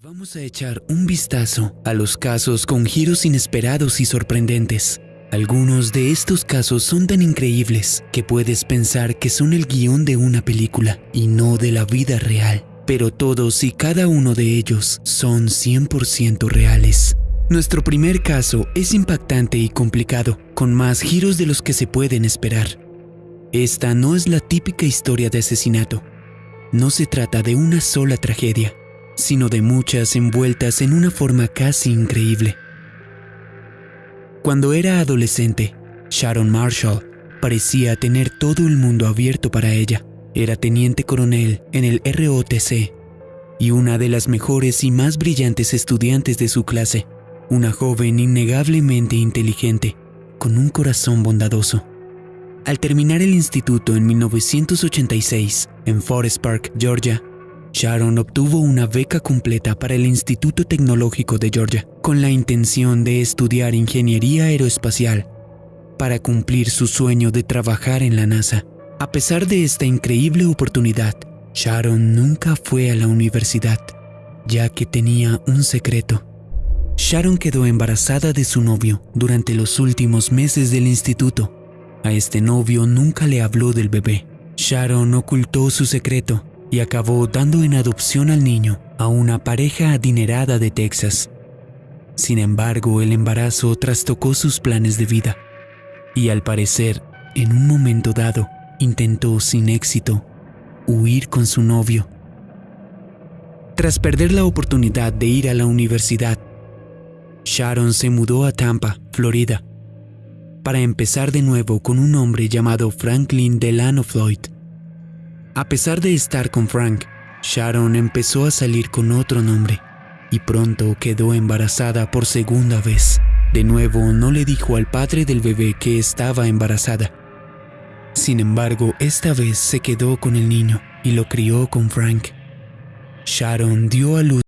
Vamos a echar un vistazo a los casos con giros inesperados y sorprendentes. Algunos de estos casos son tan increíbles que puedes pensar que son el guion de una película y no de la vida real. Pero todos y cada uno de ellos son 100% reales. Nuestro primer caso es impactante y complicado, con más giros de los que se pueden esperar. Esta no es la típica historia de asesinato. No se trata de una sola tragedia sino de muchas envueltas en una forma casi increíble. Cuando era adolescente, Sharon Marshall parecía tener todo el mundo abierto para ella. Era teniente coronel en el ROTC y una de las mejores y más brillantes estudiantes de su clase, una joven innegablemente inteligente, con un corazón bondadoso. Al terminar el instituto en 1986 en Forest Park, Georgia, Sharon obtuvo una beca completa para el Instituto Tecnológico de Georgia con la intención de estudiar ingeniería aeroespacial para cumplir su sueño de trabajar en la NASA. A pesar de esta increíble oportunidad, Sharon nunca fue a la universidad, ya que tenía un secreto. Sharon quedó embarazada de su novio durante los últimos meses del instituto. A este novio nunca le habló del bebé. Sharon ocultó su secreto y acabó dando en adopción al niño a una pareja adinerada de Texas. Sin embargo, el embarazo trastocó sus planes de vida y al parecer, en un momento dado, intentó sin éxito huir con su novio. Tras perder la oportunidad de ir a la universidad, Sharon se mudó a Tampa, Florida, para empezar de nuevo con un hombre llamado Franklin Delano Floyd. A pesar de estar con Frank, Sharon empezó a salir con otro nombre y pronto quedó embarazada por segunda vez. De nuevo no le dijo al padre del bebé que estaba embarazada. Sin embargo, esta vez se quedó con el niño y lo crió con Frank. Sharon dio a luz